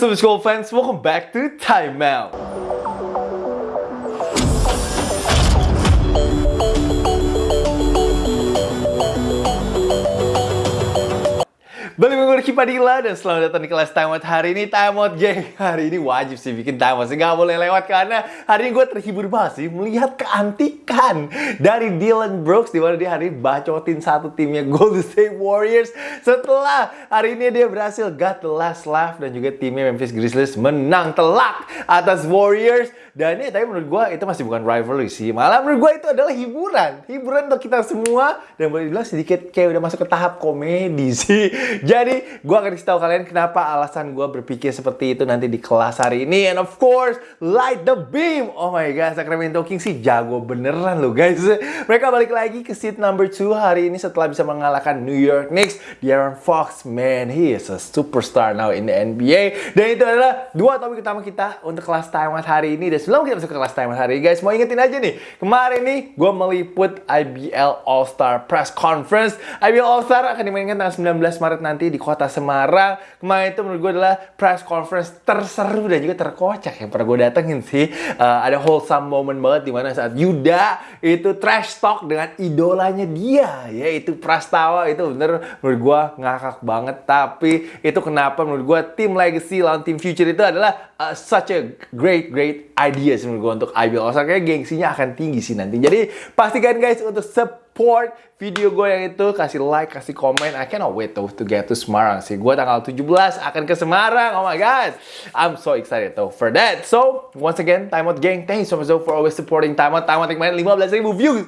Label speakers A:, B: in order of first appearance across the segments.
A: What's up school fans, welcome back to Time Out. Balik minggu Padilla dan selamat datang di kelas Time Out hari ini. Time Out geng Hari ini wajib sih bikin Time Out sih. Gak boleh lewat karena hari ini gue terhibur banget sih Melihat keantikan dari Dylan Brooks Di mana dia hari ini bacotin satu timnya Golden State Warriors. Setelah hari ini dia berhasil got the last laugh Dan juga timnya Memphis Grizzlies menang telak atas Warriors Dan ini tapi menurut gue itu masih bukan rivalry sih Malah menurut gue itu adalah hiburan Hiburan untuk kita semua Dan boleh dibilang sedikit kayak udah masuk ke tahap komedi sih jadi, gue akan kasih tahu kalian kenapa alasan gue berpikir seperti itu nanti di kelas hari ini. And of course, light the beam. Oh my god, Sacramento Kings sih jago beneran loh guys. Mereka balik lagi ke seat number 2 hari ini setelah bisa mengalahkan New York Knicks. De'Aaron Fox, man, he is a superstar now in the NBA. Dan itu adalah dua topik utama kita untuk kelas timeout hari ini. Dan sebelum kita masuk ke kelas timeout hari guys, mau ingetin aja nih. Kemarin nih, gue meliput IBL All-Star Press Conference. IBL All-Star akan dimainkan tanggal 19 Maret nanti nanti di kota Semarang. Kemarin itu menurut gue adalah press conference terseru dan juga terkocak yang pernah gue datengin sih. Uh, ada wholesome moment banget di mana saat Yuda itu trash talk dengan idolanya dia, yaitu Prastawa itu bener menurut gue ngakak banget. Tapi itu kenapa menurut gue tim Legacy lawan tim Future itu adalah uh, such a great great idea menurut gue untuk IBL All-Star. Kayaknya gengsinya akan tinggi sih nanti. Jadi pastikan guys untuk support video gue yang itu kasih like, kasih komen. I cannot wait though to get to Semarang sih. Gue tanggal 17 akan ke Semarang. Oh my god. I'm so excited though for that. So, once again, Time Out Gang, thank you so much for always supporting Time Out. Time Out yang main 15 ribu views.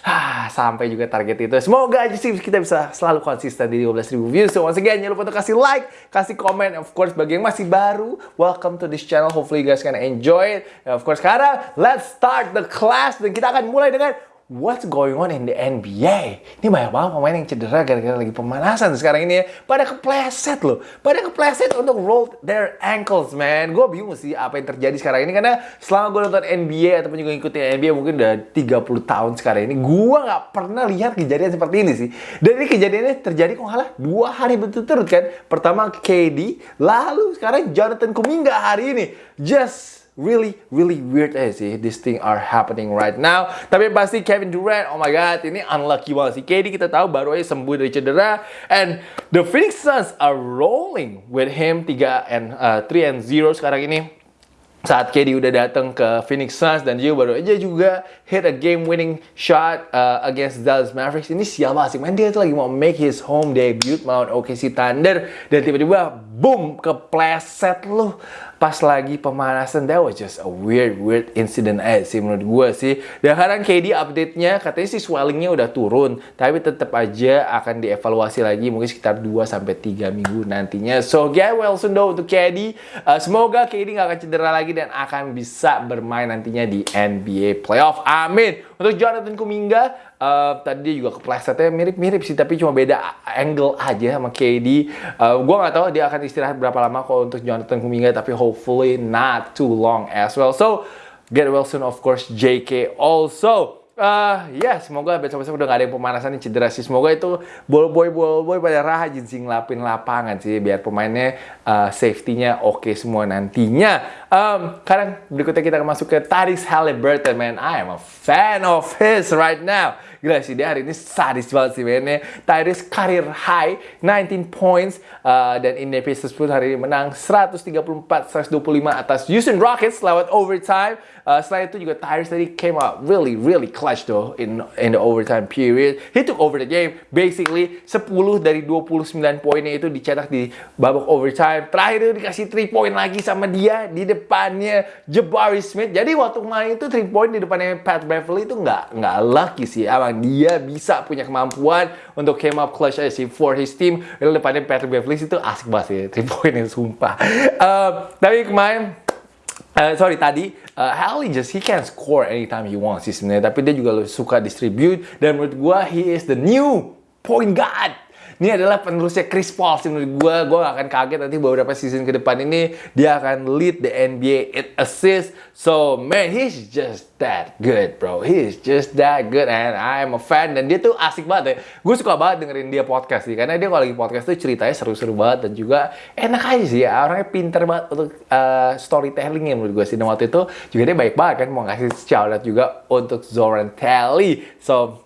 A: Ah, sampai juga target itu. Semoga aja sih kita bisa selalu konsisten di 15 ribu views. So, once again, jangan lupa untuk kasih like, kasih komen. Of course, bagi yang masih baru, welcome to this channel. Hopefully you guys can enjoy it. And of course, sekarang, let's start the class. Dan kita akan mulai dengan what's going on in the NBA? Ini banyak banget pemain yang cedera gara-gara lagi pemanasan sekarang ini ya. Pada kepleset loh. Pada kepleset untuk roll their ankles, man. Gue bingung sih apa yang terjadi sekarang ini. Karena selama gue nonton NBA ataupun juga ngikutin NBA mungkin udah 30 tahun sekarang ini. Gue nggak pernah lihat kejadian seperti ini sih. Dan ini kejadiannya terjadi kok halah dua hari betul-betul kan. Pertama KD, lalu sekarang Jonathan Kuminga hari ini. Just really really weird aja sih this thing are happening right now. Tapi pasti Kevin Durant oh my god ini unlucky banget sih. KD kita tahu baru aja sembuh dari cedera. And the Phoenix Suns are rolling with him 3 and uh, 3 and 0 sekarang ini. Saat KD udah datang ke Phoenix Suns dan dia baru aja juga hit a game winning shot uh, against Dallas Mavericks. Ini siapa sih man? Dia tuh lagi mau make his home debut melawan OKC Thunder. Dan tiba-tiba boom kepleset loh pas lagi pemanasan that was just a weird weird incident aja sih menurut gue sih. Dan sekarang KD update-nya katanya sih swellingnya udah turun tapi tetap aja akan dievaluasi lagi mungkin sekitar 2 sampai 3 minggu nantinya. So get well soon though untuk KD uh, semoga KD gak akan cedera lagi dan akan bisa bermain nantinya di NBA playoff. Amin. Untuk Jonathan Kuminga Uh, tadi juga keplesetnya mirip-mirip sih tapi cuma beda angle aja sama KD. Uh, gue nggak tahu dia akan istirahat berapa lama kalau untuk Jonathan Kuminga tapi hopefully not too long as well. So get well soon of course JK also. Uh, ya yeah, semoga besok-besok udah gak ada yang pemanasan yang cedera sih. Semoga itu ball boy ball boy pada rajin sih ngelapin lapangan sih biar pemainnya uh, safety-nya oke okay semua nantinya. Um, sekarang berikutnya kita akan masuk ke Tyrese Halliburton man. I am a fan of his right now. Gila sih dia hari ini sadis banget sih mainnya. Tyrese karir high 19 points uh, dan Indiana Pacers pun hari ini menang 134-125 atas Houston Rockets lewat overtime. Uh, selain itu juga Tyrese tadi came out really really clutch though in in the overtime period. He took over the game. Basically 10 dari 29 poinnya itu dicetak di babak overtime. Terakhir itu dikasih 3 point lagi sama dia di depannya Jabari Smith. Jadi waktu main itu 3 point di depannya Pat Beverly itu nggak nggak lucky sih. Emang dia bisa punya kemampuan untuk came up clutch sih for his team. Lalu depannya Patrick Beverly itu asik banget sih 3 point yang sumpah. Uh, tapi kemarin Uh, sorry tadi uh, Hallie just he can score anytime he wants sih sebenarnya tapi dia juga suka distribute dan menurut gua he is the new point guard Ini adalah penerusnya Chris Paul sih menurut gue. Gue gak akan kaget nanti beberapa season ke depan ini dia akan lead the NBA in assist. So man, he's just that good bro. He's just that good and I'm a fan. Dan dia tuh asik banget ya. Gue suka banget dengerin dia podcast sih. Karena dia kalau lagi podcast tuh ceritanya seru-seru banget. Dan juga enak aja sih ya. Orangnya pinter banget untuk uh, storytelling ya menurut gue sih. Dan waktu itu juga dia baik banget kan. Mau ngasih shout out juga untuk Zoran Telly. So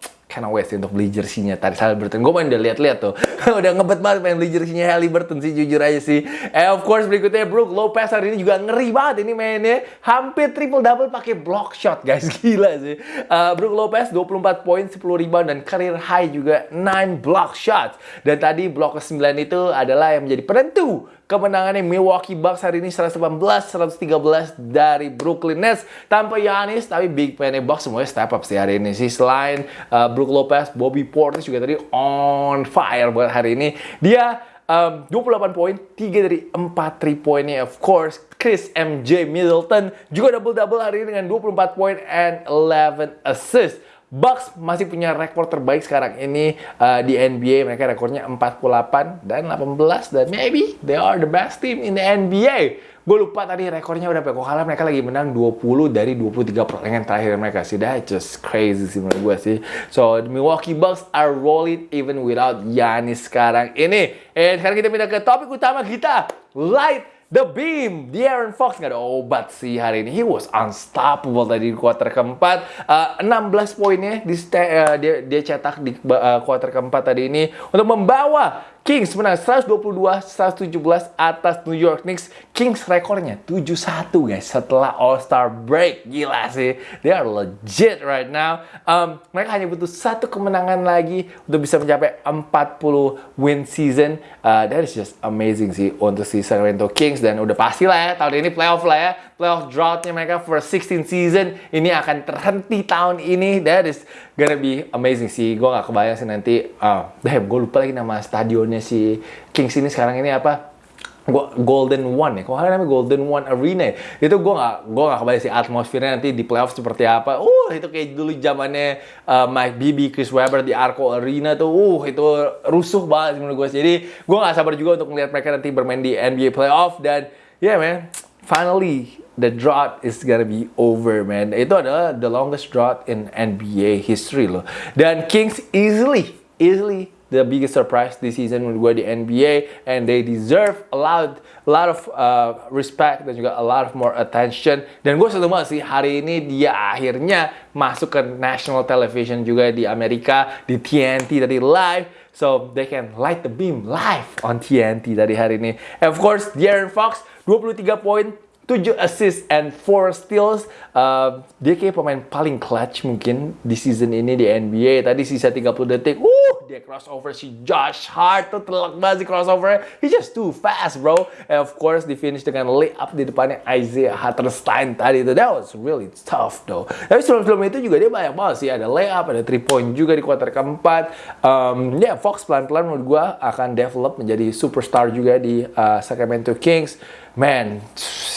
A: of wait untuk beli jersinya tadi Halliburton. Gue main udah lihat-lihat tuh. udah ngebet banget main beli jersinya Halliburton sih jujur aja sih. And of course berikutnya Brook Lopez hari ini juga ngeri banget ini mainnya. Hampir triple double pakai block shot guys. Gila sih. Uh, Brook Lopez 24 poin, 10 rebound dan career high juga 9 block shots. Dan tadi block ke-9 itu adalah yang menjadi penentu kemenangannya Milwaukee Bucks hari ini 118-113 dari Brooklyn Nets. Tanpa Giannis tapi big man Bucks semuanya step up sih hari ini. Sih selain uh, Brook Lopez, Bobby Portis juga tadi on fire buat hari ini. Dia um, 28 poin, 3 dari 4 3 poinnya of course Chris MJ Middleton juga double-double hari ini dengan 24 poin and 11 assist Bucks masih punya rekor terbaik sekarang ini uh, di NBA. Mereka rekornya 48 dan 18 dan maybe they are the best team in the NBA. Gue lupa tadi rekornya udah Kok kalah mereka lagi menang 20 dari 23 pertandingan terakhir mereka sih. That just crazy sih menurut gue sih. So the Milwaukee Bucks are rolling even without Giannis sekarang ini. And sekarang kita pindah ke topik utama kita. Light The Beam, De'Aaron Fox nggak ada obat sih hari ini. He was unstoppable tadi di kuarter keempat. Uh, 16 poinnya di uh, dia, dia cetak di uh, kuarter keempat tadi ini untuk membawa Kings menang 122-117 atas New York Knicks. Kings rekornya 7-1 guys setelah All-Star break. Gila sih. They are legit right now. Um, mereka hanya butuh satu kemenangan lagi untuk bisa mencapai 40 win season. Uh, that is just amazing sih untuk si Sacramento Kings. Dan udah pasti lah ya, tahun ini playoff lah ya. Playoff droughtnya mereka for 16 season. Ini akan terhenti tahun ini. That is gonna be amazing sih. Gue gak kebayang sih nanti. Uh, damn, gue lupa lagi nama stadionnya si Kings ini sekarang ini apa? Golden One ya, kalau namanya Golden One Arena. Itu gue gak gue gak kebayang sih atmosfernya nanti di playoff seperti apa. Uh, itu kayak dulu zamannya uh, Mike Bibby, Chris Webber di Arco Arena tuh. Uh, itu rusuh banget menurut gue. Jadi gue gak sabar juga untuk melihat mereka nanti bermain di NBA playoff dan yeah man, finally the drought is gonna be over, man. Itu adalah the longest drought in NBA history loh. Dan Kings easily, easily the biggest surprise this season menurut gue di NBA and they deserve a lot a lot of uh, respect dan juga a lot of more attention dan gue selalu banget sih hari ini dia akhirnya masuk ke national television juga di Amerika di TNT tadi live so they can light the beam live on TNT tadi hari ini and of course De'Aaron Fox 23 poin 7 assist and 4 steals. Uh, dia kayak pemain paling clutch mungkin di season ini di NBA. Tadi sisa 30 detik. Uh, dia crossover si Josh Hart tuh telak banget si crossover. He just too fast, bro. And of course, di finish dengan layup di depannya Isaiah Hatterstein tadi itu. That was really tough, though. Tapi sebelum-sebelum itu juga dia banyak banget sih. Ada layup, ada 3 point juga di kuarter keempat. Um, ya, yeah, Fox pelan-pelan menurut gue akan develop menjadi superstar juga di uh, Sacramento Kings man,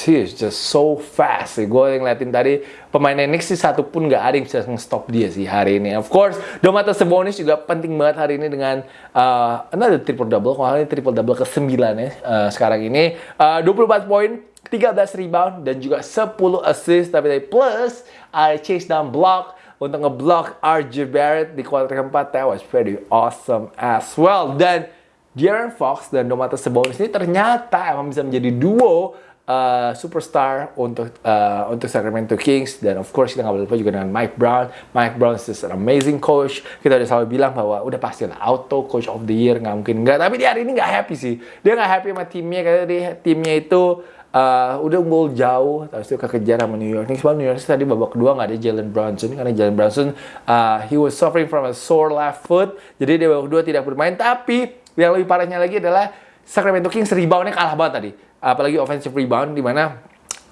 A: he is just so fast sih. Gue ngeliatin tadi pemain Knicks sih satu pun nggak ada yang bisa nge-stop dia sih hari ini. Of course, Domantas Sabonis juga penting banget hari ini dengan uh, another triple double. Kalau ini triple double ke 9 ya uh, sekarang ini. Uh, 24 poin, 13 rebound dan juga 10 assist tapi dari plus I chase down block untuk ngeblock RJ Barrett di kuarter keempat that was pretty awesome as well dan De'Aaron Fox dan Domantas Sabonis ini ternyata emang bisa menjadi duo uh, superstar untuk uh, untuk Sacramento Kings dan of course kita nggak boleh lupa juga dengan Mike Brown. Mike Brown is an amazing coach. Kita udah selalu bilang bahwa udah pasti lah auto coach of the year nggak mungkin nggak. Tapi dia hari ini nggak happy sih. Dia nggak happy sama timnya karena dia timnya itu uh, udah unggul jauh terus itu kekejar sama New York Knicks. New York Knicks tadi babak kedua nggak ada Jalen Brunson karena Jalen Brunson uh, he was suffering from a sore left foot. Jadi dia babak kedua tidak bermain tapi yang lebih parahnya lagi adalah Sacramento Kings reboundnya kalah banget tadi. Apalagi offensive rebound di mana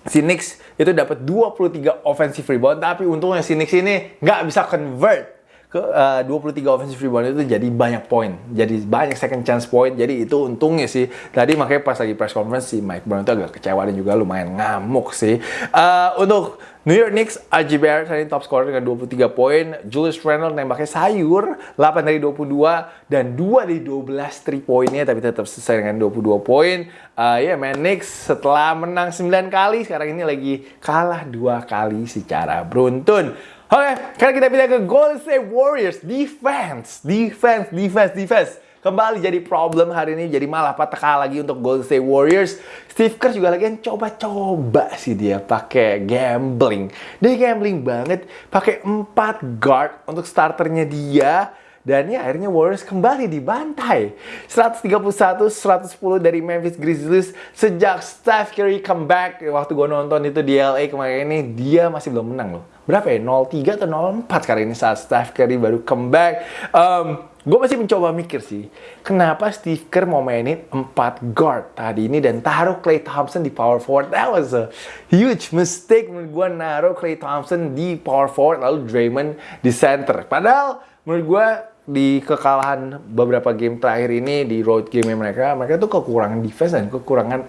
A: si Knicks itu dapat 23 offensive rebound tapi untungnya si Knicks ini nggak bisa convert ke uh, 23 offensive rebound itu jadi banyak poin. Jadi banyak second chance point. Jadi itu untungnya sih. Tadi makanya pas lagi press conference si Mike Brown itu agak kecewa dan juga lumayan ngamuk sih. Uh, untuk New York Knicks, RJ Barrett hari ini top scorer dengan 23 poin. Julius Randle nembaknya sayur, 8 dari 22 dan 2 dari 12 3 poinnya tapi tetap selesai dengan 22 poin. Uh, ya yeah, man, Knicks setelah menang 9 kali sekarang ini lagi kalah dua kali secara beruntun. Oke, okay, sekarang kita pindah ke Golden State Warriors. Defense, defense, defense, defense kembali jadi problem hari ini jadi malah patah lagi untuk Golden State Warriors. Steve Kerr juga lagi coba-coba sih dia pakai gambling. Dia gambling banget pakai 4 guard untuk starternya dia. Dan ya akhirnya Warriors kembali dibantai. 131-110 dari Memphis Grizzlies sejak Steph Curry comeback. Waktu gue nonton itu di LA kemarin ini dia masih belum menang loh. Berapa ya? 0-3 atau 0-4 kali ini saat Steph Curry baru comeback. Um, gue masih mencoba mikir sih, kenapa Steve Kerr mau mainin 4 guard tadi ini dan taruh Clay Thompson di power forward. That was a huge mistake menurut gue naruh Clay Thompson di power forward lalu Draymond di center. Padahal menurut gue di kekalahan beberapa game terakhir ini di road game mereka, mereka tuh kekurangan defense dan kekurangan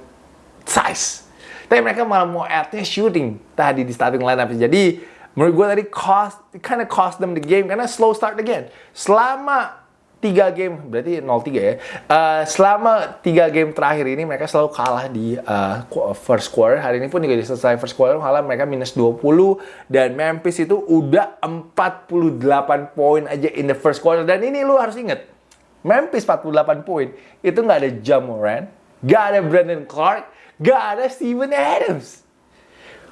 A: size. Tapi mereka malah mau add shooting tadi di starting lineup. Jadi menurut gue tadi cost, kind of cost them the game karena slow start again. Selama tiga game berarti 0-3 ya. Uh, selama tiga game terakhir ini mereka selalu kalah di uh, first quarter. Hari ini pun juga selesai first quarter kalah mereka minus 20 dan Memphis itu udah 48 poin aja in the first quarter dan ini lu harus inget. Memphis 48 poin itu nggak ada Jamoran, nggak ada Brandon Clark, nggak ada Steven Adams.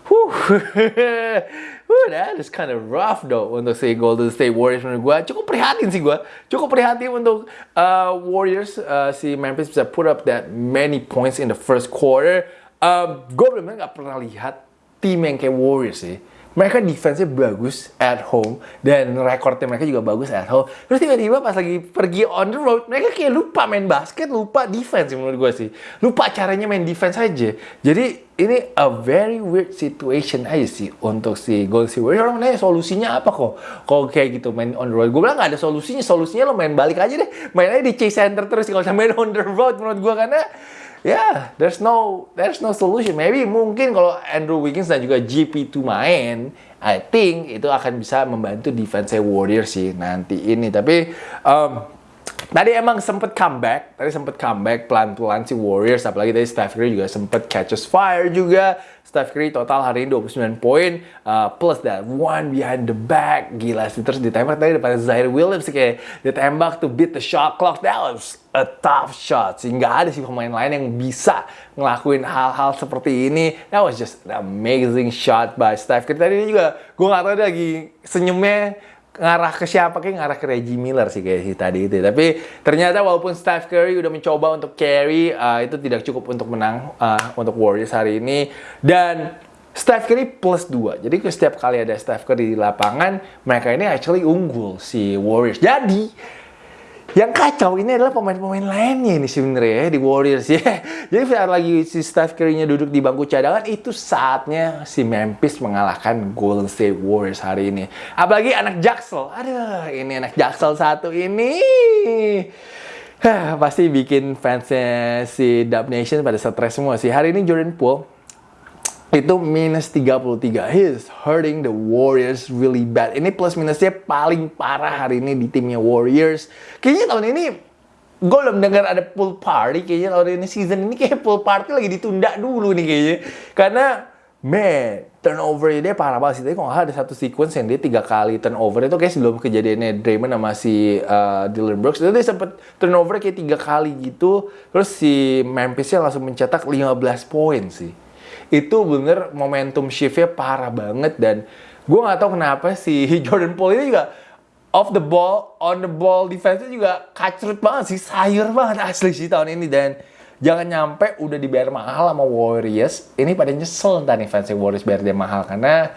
A: Whew. That is kind of rough though untuk si Golden State Warriors menurut gue. Cukup prihatin sih gue. Cukup prihatin untuk uh, Warriors uh, si Memphis bisa put up that many points in the first quarter. Um, gue benar-benar gak pernah lihat tim yang kayak Warriors sih mereka defense-nya bagus at home dan rekornya mereka juga bagus at home. Terus tiba-tiba pas lagi pergi on the road, mereka kayak lupa main basket, lupa defense menurut gue sih. Lupa caranya main defense aja. Jadi ini a very weird situation aja sih untuk si Golden State Warriors. Orang nanya solusinya apa kok? Kalau kayak gitu main on the road. Gue bilang gak ada solusinya. Solusinya lo main balik aja deh. Main aja di chase center terus kalau main on the road menurut gue karena yeah, there's no there's no solution. Maybe mungkin kalau Andrew Wiggins dan juga GP2 main, I think itu akan bisa membantu defense Warriors sih nanti ini. Tapi um, Tadi emang sempet comeback, tadi sempet comeback pelan-pelan si Warriors, apalagi tadi Steph Curry juga sempet catches fire juga. Steph Curry total hari ini 29 poin, uh, plus that one behind the back, gila sih. Terus ditembak tadi depan Zaire Williams kayak ditembak to beat the shot clock, that was a tough shot. Sehingga ada sih pemain lain yang bisa ngelakuin hal-hal seperti ini. That was just an amazing shot by Steph Curry. Tadi juga, gue gak tau dia lagi senyumnya ngarah ke siapa kayak ngarah ke Reggie Miller sih kayak si tadi itu. Tapi ternyata walaupun Steph Curry udah mencoba untuk carry uh, itu tidak cukup untuk menang uh, untuk Warriors hari ini dan Steph Curry plus 2. Jadi setiap kali ada Steph Curry di lapangan, mereka ini actually unggul si Warriors. Jadi yang kacau ini adalah pemain-pemain lainnya ini sebenarnya ya, di Warriors ya. Jadi saat lagi si Steph Curry-nya duduk di bangku cadangan itu saatnya si Memphis mengalahkan Golden State Warriors hari ini. Apalagi anak Jaksel. Aduh, ini anak Jaksel satu ini. Pasti bikin fansnya si Dub Nation pada stres semua sih. Hari ini Jordan Poole itu minus 33. He's hurting the Warriors really bad. Ini plus minusnya paling parah hari ini di timnya Warriors. Kayaknya tahun ini gue belum dengar ada pool party. Kayaknya tahun ini season ini kayak pool party lagi ditunda dulu nih kayaknya. Karena man, turnover dia parah banget sih. Tapi kalau ada satu sequence yang dia tiga kali turnover itu kayak sebelum kejadiannya Draymond sama si uh, Dylan Brooks itu dia sempet turnover kayak tiga kali gitu. Terus si Memphisnya langsung mencetak 15 poin sih itu bener momentum shiftnya parah banget dan gue nggak tahu kenapa si Jordan Poole ini juga off the ball, on the ball defense juga kacrut banget sih, sayur banget asli sih tahun ini dan jangan nyampe udah dibayar mahal sama Warriors, ini pada nyesel ntar nih fans Warriors bayar dia mahal karena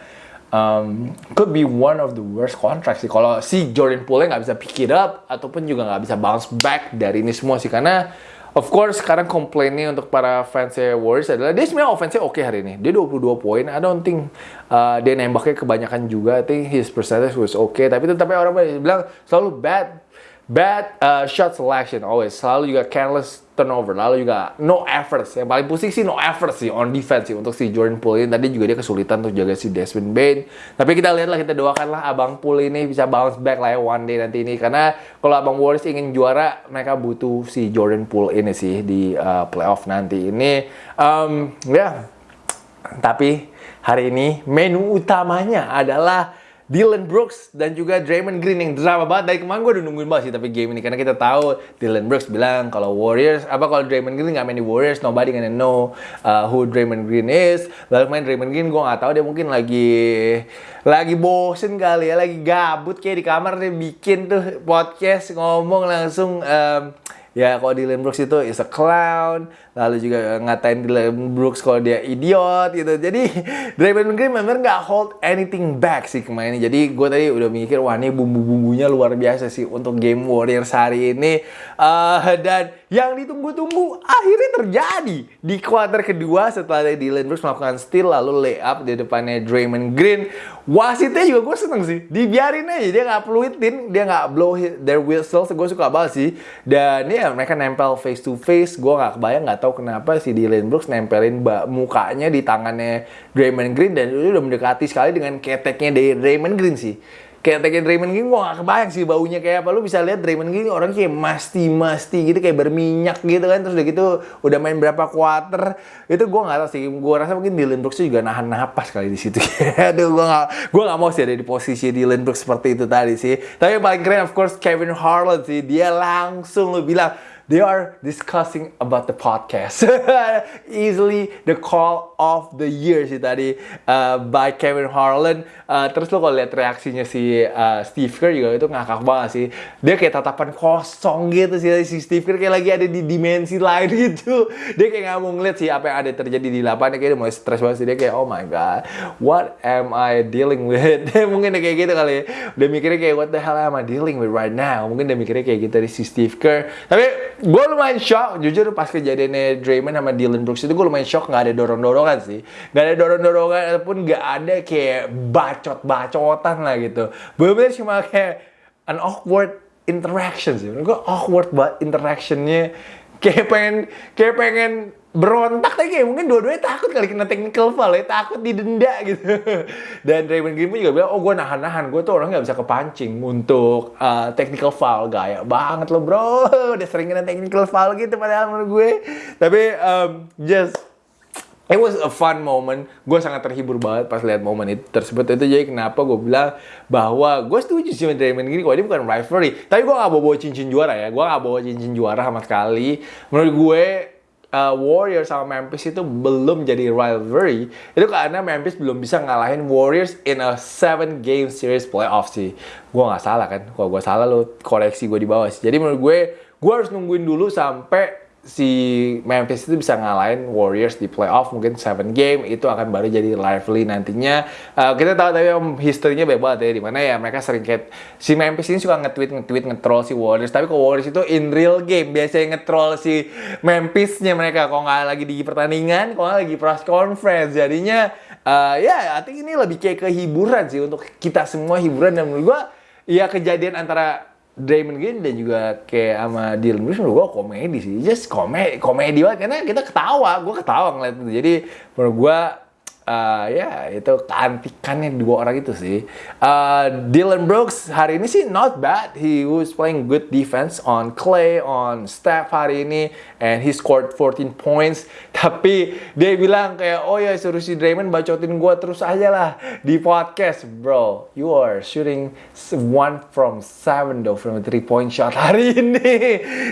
A: um, could be one of the worst contracts sih. Kalau si Jordan Poole nggak bisa pick it up ataupun juga nggak bisa bounce back dari ini semua sih karena Of course, sekarang komplainnya untuk para fans Warriors adalah dia sebenarnya offense oke okay hari ini. Dia 22 poin. I don't think uh, dia nembaknya kebanyakan juga. I think his percentage was okay. Tapi tetap orang bilang selalu bad bad uh, shot selection always. Selalu juga careless turnover. Lalu juga no efforts. Yang paling pusing sih no efforts sih on defense sih untuk si Jordan Poole ini. Tadi juga dia kesulitan untuk jaga si Desmond Bain. Tapi kita lihatlah kita doakan lah abang Poole ini bisa bounce back lah ya one day nanti ini. Karena kalau abang Warriors ingin juara mereka butuh si Jordan Poole ini sih di uh, playoff nanti ini. Um, ya. Yeah. tapi hari ini menu utamanya adalah Dylan Brooks dan juga Draymond Green yang drama banget. Dari kemarin gue udah nungguin banget sih tapi game ini karena kita tahu Dylan Brooks bilang kalau Warriors apa kalau Draymond Green nggak main di Warriors nobody gonna know uh, who Draymond Green is. Lalu main Draymond Green gue nggak tahu dia mungkin lagi lagi bosen kali ya lagi gabut kayak di kamar dia bikin tuh podcast ngomong langsung um, ya kalau Dylan Brooks itu is a clown. Lalu juga ngatain Dylan Brooks kalau dia idiot gitu. Jadi Draymond Green memang nggak hold anything back sih kemarin jadi gue tadi udah mikir wah ini bumbu-bumbunya luar biasa sih untuk game Warriors hari ini. Uh, dan yang ditunggu-tunggu akhirnya terjadi. Di kuarter kedua setelah Dylan Brooks melakukan steal lalu layup di depannya Draymond Green. Wasitnya juga gue seneng sih. Dibiarin aja dia nggak peluitin dia nggak blow their whistles. Gue suka banget sih. Dan ya mereka nempel face to face gue nggak kebayang nggak tahu kenapa si Dylan Brooks nempelin mukanya di tangannya Draymond Green. Dan itu udah mendekati sekali dengan keteknya dari Draymond Green sih kayak kayak Draymond Green gue gak kebayang sih baunya kayak apa. Lu bisa lihat Draymond Green orang kayak masti masti gitu kayak berminyak gitu kan. Terus udah gitu udah main berapa quarter. Itu gue gak tahu sih gue rasa mungkin Dylan Brooks juga nahan napas kali di situ. Aduh gue gak gue gak mau sih ada di posisi Dylan Brooks seperti itu tadi sih. Tapi yang paling keren of course Kevin Harlan sih. Dia langsung lu bilang they are discussing about the podcast. Easily the call of the year sih tadi uh, by Kevin Harlan. Uh, terus lo kalau lihat reaksinya si uh, Steve Kerr juga itu ngakak banget sih. Dia kayak tatapan kosong gitu sih si Steve Kerr kayak lagi ada di dimensi lain gitu. Dia kayak nggak mau ngeliat sih apa yang ada terjadi di lapangan. Kayak dia mulai stres banget sih. Dia kayak oh my god, what am I dealing with? Mungkin kayak gitu kali ya. Dia mikirnya kayak what the hell am I dealing with right now? Mungkin dia mikirnya kayak gitu dari si Steve Kerr. Tapi gue lumayan shock jujur pas kejadiannya Draymond sama Dylan Brooks itu gue lumayan shock nggak ada dorong dorongan sih. Nggak ada dorong dorongan ataupun nggak ada kayak bacot bacotan lah gitu. Bener-bener cuma kayak an awkward interaction sih. Gue awkward banget interactionnya. Kayak pengen kayak pengen berontak tapi kayak mungkin dua-duanya takut kali kena technical foul ya takut didenda gitu dan Draymond Green pun juga bilang oh gue nahan-nahan gue tuh orang nggak bisa kepancing untuk uh, technical foul gaya banget lo bro udah sering kena technical foul gitu padahal menurut gue tapi um, just It was a fun moment. Gue sangat terhibur banget pas lihat momen itu tersebut. Itu jadi kenapa gue bilang bahwa gue setuju sih sama Draymond Green. Kalau ini bukan rivalry. Tapi gue gak bawa-bawa cincin juara ya. Gue gak bawa cincin juara sama sekali. Menurut gue uh, Warriors sama Memphis itu belum jadi rivalry. Itu karena Memphis belum bisa ngalahin Warriors in a seven game series playoff sih. Gue nggak salah kan? Kalau gue salah lo koreksi gue di bawah sih. Jadi menurut gue gue harus nungguin dulu sampai si Memphis itu bisa ngalahin Warriors di playoff mungkin 7 game itu akan baru jadi lively nantinya. Uh, kita tahu tapi om historinya banget ya di mana ya mereka sering kayak si Memphis ini suka nge-tweet nge-tweet nge-troll si Warriors tapi kalau Warriors itu in real game biasanya nge-troll si Memphisnya mereka kalau nggak lagi di pertandingan kalau nggak lagi press conference. Jadinya uh, ya yeah, I ini lebih kayak kehiburan sih untuk kita semua hiburan dan menurut gua ya kejadian antara Draymond Green dan juga kayak sama Dylan Brooks menurut gue komedi sih. Just komedi komedi banget. Karena kita ketawa gue ketawa ngeliat itu. Jadi menurut gue uh, ya itu keantikannya dua orang itu sih. Uh, Dylan Brooks hari ini sih not bad. He was playing good defense on Clay, on Steph hari ini, and he scored 14 points. Tapi dia bilang kayak, oh ya suruh si Draymond bacotin gue terus aja lah di podcast, bro. You are shooting one from seven though from a three point shot hari ini.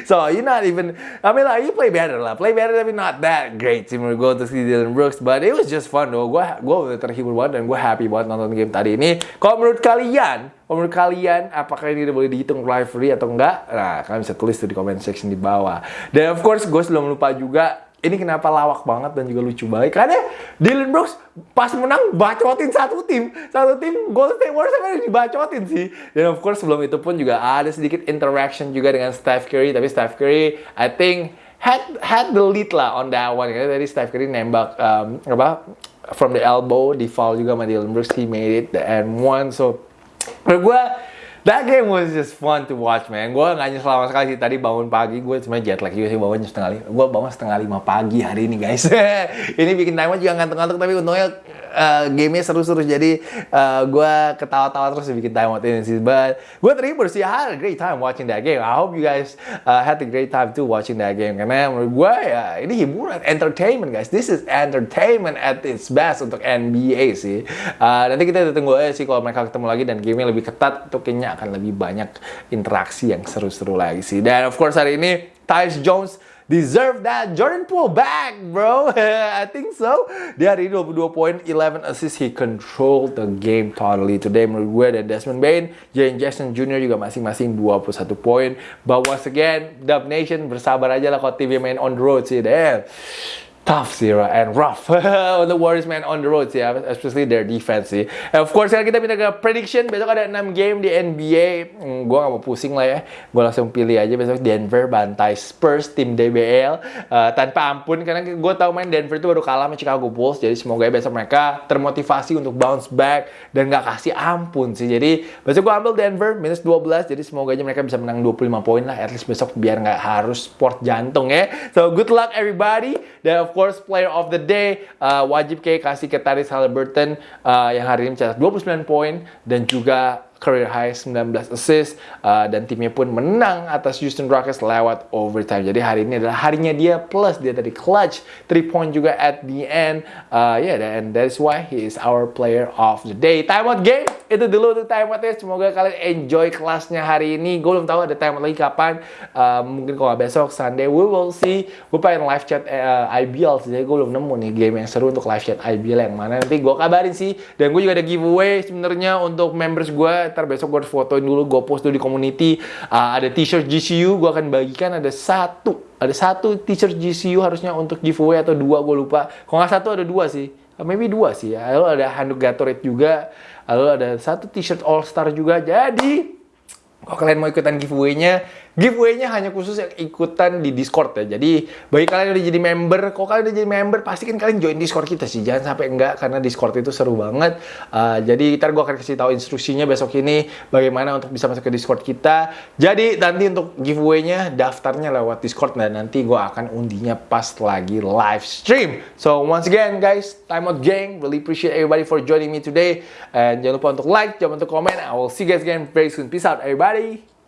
A: So you not even, I mean like you play better lah, play better tapi not that great sih menurut gue untuk si Dylan Brooks. But it was just fun though gue gue udah terhibur banget dan gue happy banget nonton game tadi ini. Kalau menurut kalian kalau menurut kalian apakah ini boleh dihitung rivalry atau enggak? Nah kalian bisa tulis di comment section di bawah. Dan of course gue sebelum lupa juga ini kenapa lawak banget dan juga lucu banget. Karena Dylan Brooks pas menang bacotin satu tim. Satu tim Golden State Warriors sampai dibacotin sih. Dan of course sebelum itu pun juga ada sedikit interaction juga dengan Steph Curry. Tapi Steph Curry I think had had the lead lah on that one. Karena tadi Steph Curry nembak um, apa from the elbow, di foul juga sama Dylan Brooks, he made it the end one. So menurut gue That game was just fun to watch, man. Gue nggak nyesel sama sekali sih. Tadi bangun pagi, gue cuma jet lag juga sih. Bangun setengah lima. Gue bangun setengah lima pagi hari ini, guys. ini bikin timer juga ngantuk-ngantuk. Tapi untungnya uh, gamenya seru-seru. Jadi uh, gue ketawa-tawa terus bikin time out ini sih. But gue terhibur sih. I had a great time watching that game. I hope you guys uh, had a great time too watching that game. Karena menurut gue ya ini hiburan, entertainment, guys. This is entertainment at its best untuk NBA sih. Uh, nanti kita tunggu aja sih kalau mereka ketemu lagi dan gamenya lebih ketat. Itu kayaknya akan lebih banyak interaksi yang seru-seru lagi sih. Dan of course hari ini Tyus Jones deserve that Jordan Poole back, bro. I think so. Dia hari ini 22 poin, 11 assist. He controlled the game totally today. Menurut gue dan Desmond Bain, Jalen Jackson Jr. juga masing-masing 21 poin. But once again, Dub Nation bersabar aja lah kalau TV main on the road sih. Damn tough sih and rough. On the Warriors man on the road sih especially their defense sih. And of course sekarang kita pindah ke prediction. Besok ada 6 game di NBA hmm, gue gak mau pusing lah ya. Gue langsung pilih aja besok Denver bantai Spurs tim DBL uh, tanpa ampun karena gue tau main Denver itu baru kalah sama Chicago Bulls. Jadi semoga ya besok mereka termotivasi untuk bounce back dan gak kasih ampun sih. Jadi besok gue ambil Denver minus 12 jadi semoga aja mereka bisa menang 25 poin lah. At least besok biar gak harus sport jantung ya. So good luck everybody. Dan of course player of the day uh, wajib kayak kasih ke Tyrese Halliburton uh, yang hari ini mencetak 29 poin dan juga career high 19 assist uh, dan timnya pun menang atas Houston Rockets lewat overtime. Jadi hari ini adalah harinya dia plus dia tadi clutch 3 point juga at the end. Uh, yeah, and that why he is our player of the day. Time out game itu dulu untuk time out ya. Semoga kalian enjoy kelasnya hari ini. Gue belum tahu ada time out lagi kapan. Uh, mungkin kalau besok Sunday we will see. Gue pengen live chat uh, IBL sih. Jadi gue belum nemu nih game yang seru untuk live chat IBL yang mana. Nanti gue kabarin sih. Dan gue juga ada giveaway sebenarnya untuk members gue ntar besok gue fotoin dulu gue post dulu di community uh, ada t-shirt GCU gue akan bagikan ada satu ada satu t-shirt GCU harusnya untuk giveaway atau dua gue lupa kalau nggak satu ada dua sih maybe dua sih ya lalu ada handuk Gatorade juga lalu ada satu t-shirt All Star juga jadi kalau kalian mau ikutan giveaway-nya Giveaway-nya hanya khusus yang ikutan di Discord ya. Jadi bagi kalian yang udah jadi member, kok kalian udah jadi member, pastikan kalian join Discord kita sih. Jangan sampai enggak karena Discord itu seru banget. Uh, jadi ntar gue akan kasih tahu instruksinya besok ini bagaimana untuk bisa masuk ke Discord kita. Jadi nanti untuk giveaway-nya daftarnya lewat Discord dan nanti gue akan undinya pas lagi live stream. So once again guys, time out gang, really appreciate everybody for joining me today. And jangan lupa untuk like, jangan lupa untuk komen. I will see you guys again very soon. Peace out everybody.